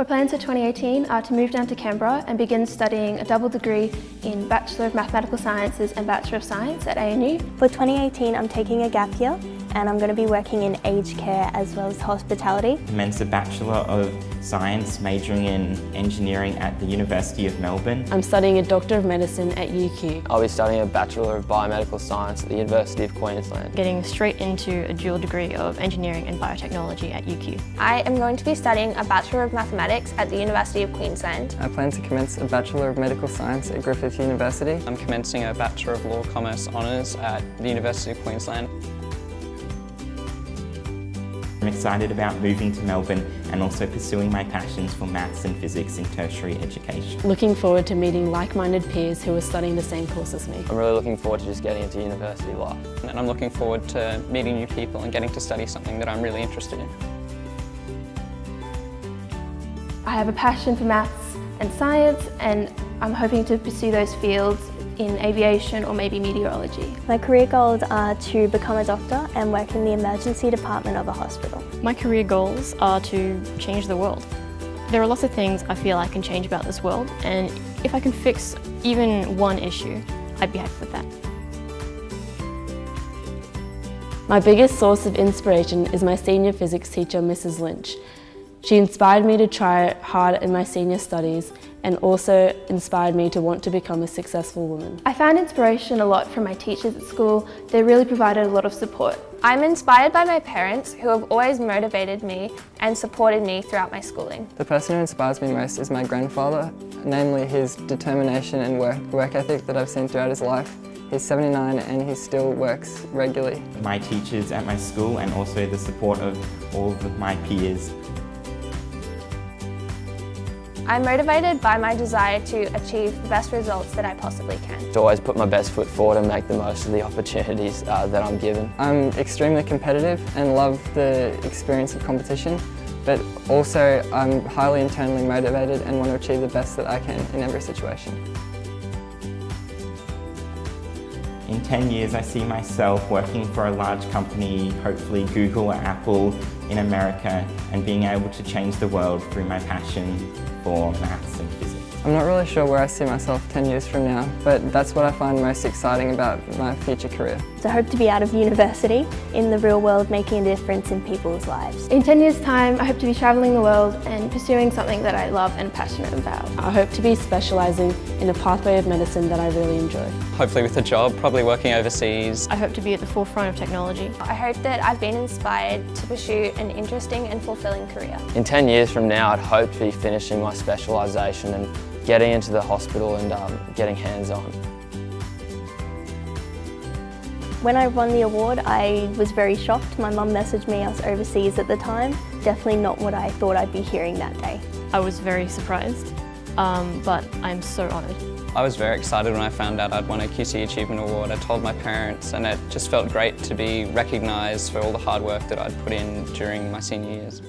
My plans for 2018 are to move down to Canberra and begin studying a double degree in Bachelor of Mathematical Sciences and Bachelor of Science at ANU. For 2018 I'm taking a gap year and I'm going to be working in aged care as well as hospitality. I commence a Bachelor of Science majoring in Engineering at the University of Melbourne. I'm studying a Doctor of Medicine at UQ. I'll be studying a Bachelor of Biomedical Science at the University of Queensland. Getting straight into a dual degree of Engineering and Biotechnology at UQ. I am going to be studying a Bachelor of Mathematics at the University of Queensland. I plan to commence a Bachelor of Medical Science at Griffith University. I'm commencing a Bachelor of Law Commerce Honours at the University of Queensland. I'm excited about moving to Melbourne and also pursuing my passions for maths and physics in tertiary education. Looking forward to meeting like-minded peers who are studying the same course as me. I'm really looking forward to just getting into university life. And I'm looking forward to meeting new people and getting to study something that I'm really interested in. I have a passion for maths and science and I'm hoping to pursue those fields in aviation or maybe meteorology. My career goals are to become a doctor and work in the emergency department of a hospital. My career goals are to change the world. There are lots of things I feel I can change about this world and if I can fix even one issue, I'd be happy with that. My biggest source of inspiration is my senior physics teacher, Mrs Lynch. She inspired me to try hard in my senior studies and also inspired me to want to become a successful woman. I found inspiration a lot from my teachers at school. They really provided a lot of support. I'm inspired by my parents who have always motivated me and supported me throughout my schooling. The person who inspires me most is my grandfather, namely his determination and work, work ethic that I've seen throughout his life. He's 79 and he still works regularly. My teachers at my school and also the support of all of my peers I'm motivated by my desire to achieve the best results that I possibly can. To always put my best foot forward and make the most of the opportunities uh, that I'm given. I'm extremely competitive and love the experience of competition, but also I'm highly internally motivated and want to achieve the best that I can in every situation. In 10 years, I see myself working for a large company, hopefully Google or Apple in America, and being able to change the world through my passion for maths and physics. I'm not really sure where I see myself 10 years from now, but that's what I find most exciting about my future career. So I hope to be out of university, in the real world, making a difference in people's lives. In 10 years time, I hope to be travelling the world and pursuing something that I love and passionate about. I hope to be specialising in a pathway of medicine that I really enjoy. Hopefully with a job, probably working overseas. I hope to be at the forefront of technology. I hope that I've been inspired to pursue an interesting and fulfilling career. In 10 years from now, I'd hope to be finishing my specialisation and getting into the hospital and um, getting hands-on. When I won the award, I was very shocked. My mum messaged me, I was overseas at the time. Definitely not what I thought I'd be hearing that day. I was very surprised, um, but I'm so honoured. I was very excited when I found out I'd won a QC Achievement Award. I told my parents and it just felt great to be recognised for all the hard work that I'd put in during my senior years.